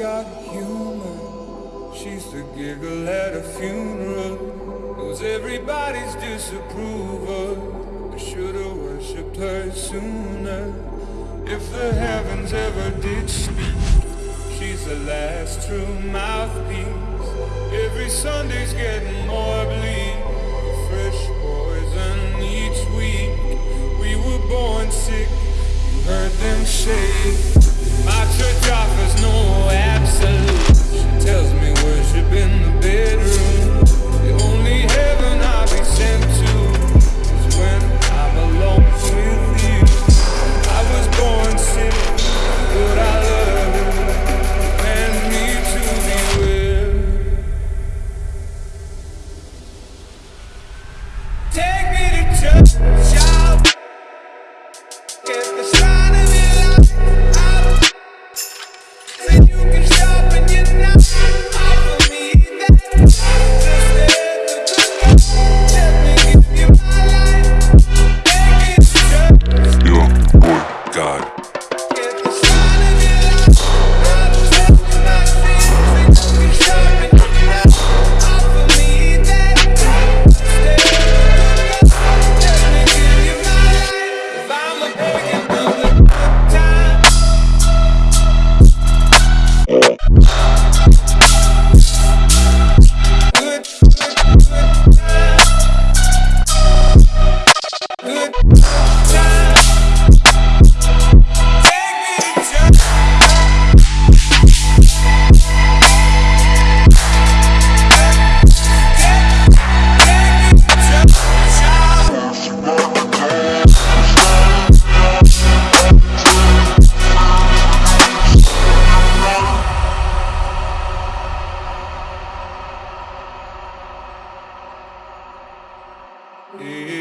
got humor. She's the giggle at a funeral. Knows everybody's disapproval. I should've worshipped her sooner. If the heavens ever did speak, she's the last true mouthpiece. Every Sunday's getting more bleak. Fresh poison each week. We were born sick. Take Yeah.